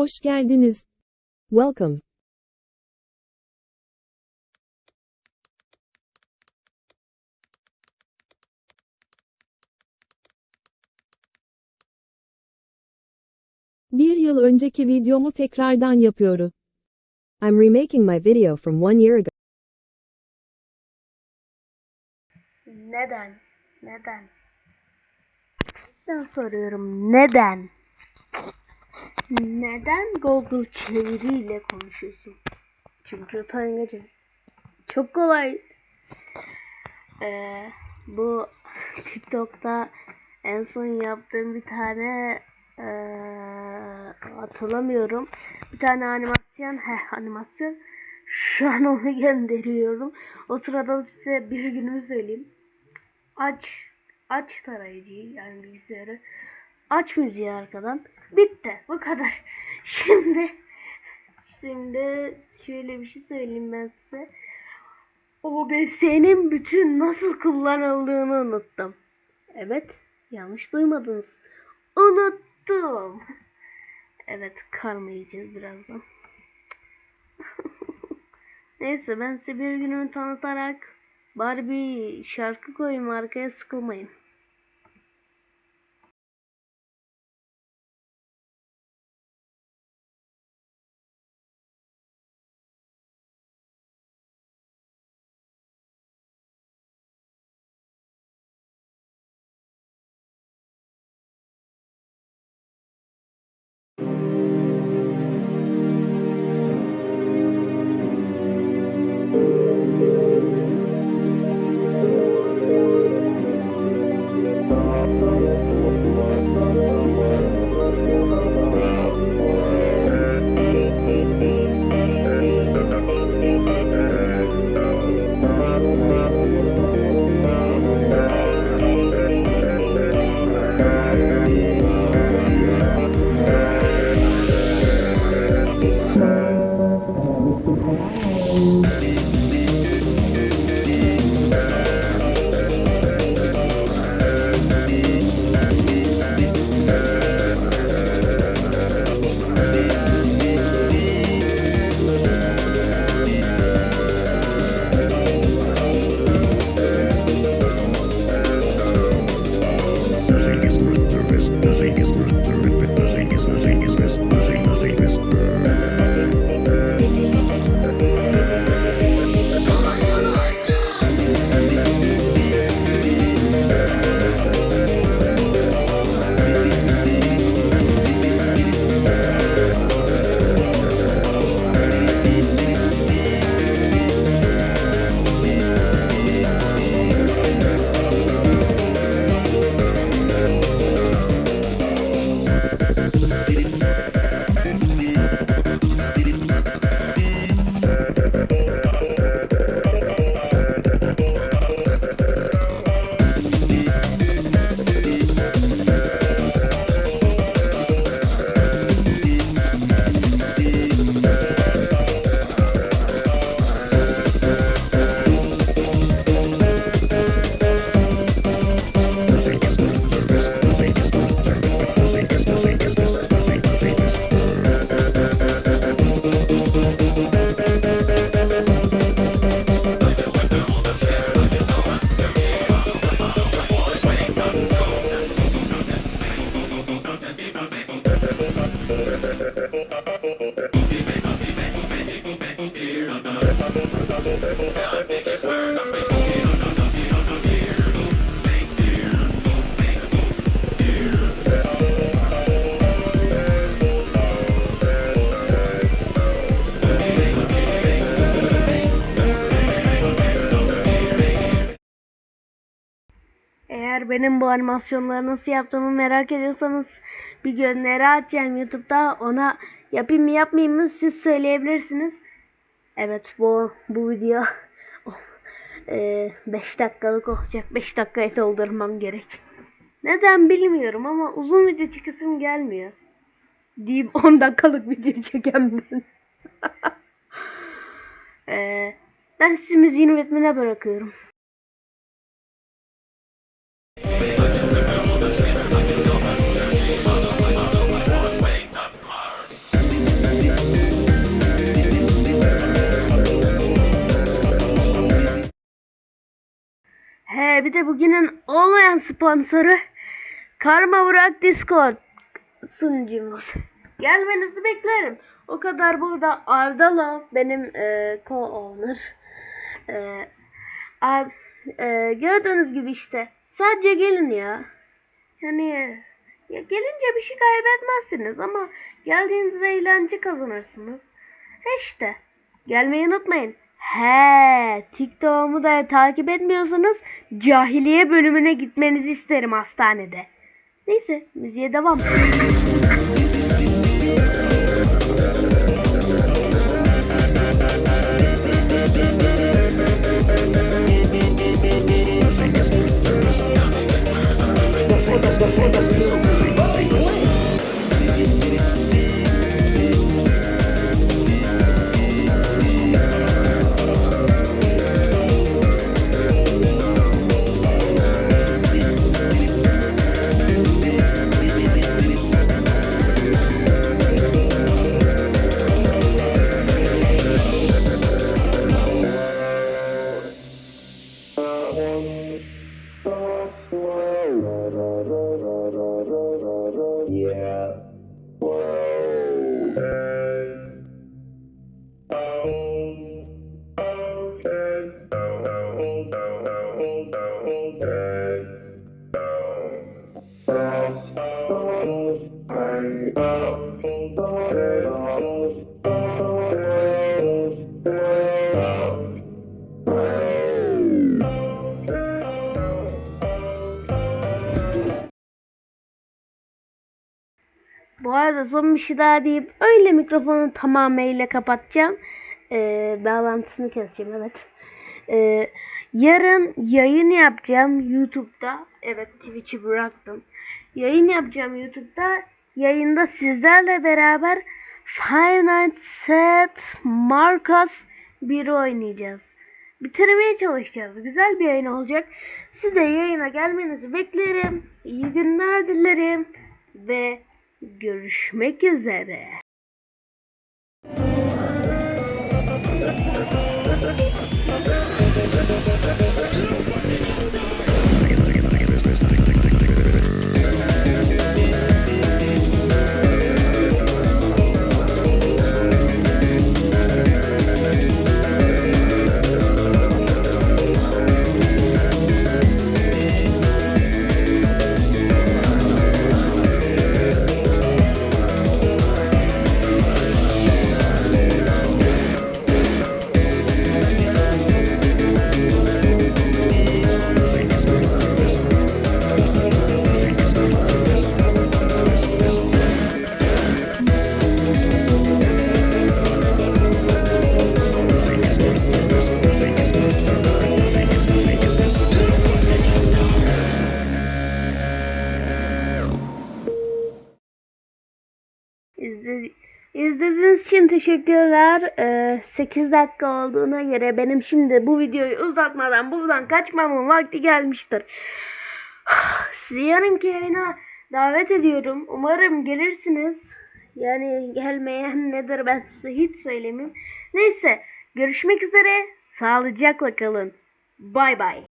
Hoş geldiniz. Welcome. Bir yıl önceki videomu tekrardan yapıyorum. I'm remaking my video from one year ago. Neden? Neden? Ben soruyorum neden? Neden Google çeviriyle konuşuyorsun? Çünkü utangaçım. Çok kolay. Ee, bu TikTok'ta en son yaptığım bir tane ee, hatırlamıyorum. Bir tane animasyon, he animasyon. Şu an onu gönderiyorum. O sırada size bir günümü söyleyeyim. Aç, aç tarayıcıyı yani bilgisayarı. Aç müziği arkadan. Bitti. Bu kadar. Şimdi şimdi şöyle bir şey söyleyeyim ben size. OBS'nin bütün nasıl kullanıldığını unuttum. Evet, yanlış duymadınız. Unuttum. Evet, karma yiyeceğiz birazdan. Neyse ben size bir günümü tanıtarak bari bir şarkı koyayım arkaya sıkılmayın. Eğer benim bu animasyonları nasıl yaptığımı merak ediyorsanız bir gönderi açacağım YouTube'da. Ona yapayım mı yapmayayım mı siz söyleyebilirsiniz. Evet bu bu video 5 dakikalık olacak. 5 dakikaya doldurmam gerek. Neden bilmiyorum ama uzun video çekesim gelmiyor. Deyip 10 dakikalık video çeken ben. Ee, ben sizi müziğin üretmene bırakıyorum. Sponsoru Karma Burak Discord sunucumuz. Gelmenizi beklerim. O kadar burada Ardala benim e, co-owner. E, Ar- e, gördüğünüz gibi işte. Sadece gelin ya. Yani ya gelince bir şey kaybetmezsiniz ama geldiğinizde eğlence kazanırsınız. He işte. Gelmeyi unutmayın. He, TikTok'umu da takip etmiyorsanız cahiliye bölümüne gitmenizi isterim hastanede. Neyse, müziğe devam. one. Bu arada son bir şey daha deyip öyle mikrofonu tamamıyla kapatacağım. Ee, bağlantısını keseceğim evet. Ee, yarın yayın yapacağım YouTube'da. Evet Twitch'i bıraktım. Yayın yapacağım YouTube'da. Yayında sizlerle beraber Five at Marcus 1 oynayacağız. Bitirmeye çalışacağız. Güzel bir yayın olacak. Siz de yayına gelmenizi beklerim. İyi günler dilerim. Ve görüşmek üzere. İzlediğiniz için teşekkürler. Ee, 8 dakika olduğuna göre benim şimdi bu videoyu uzatmadan buradan kaçmamın vakti gelmiştir. Sizi yarınki yayına davet ediyorum. Umarım gelirsiniz. Yani gelmeyen nedir ben size hiç söylemeyeyim. Neyse görüşmek üzere. Sağlıcakla kalın. Bay bay.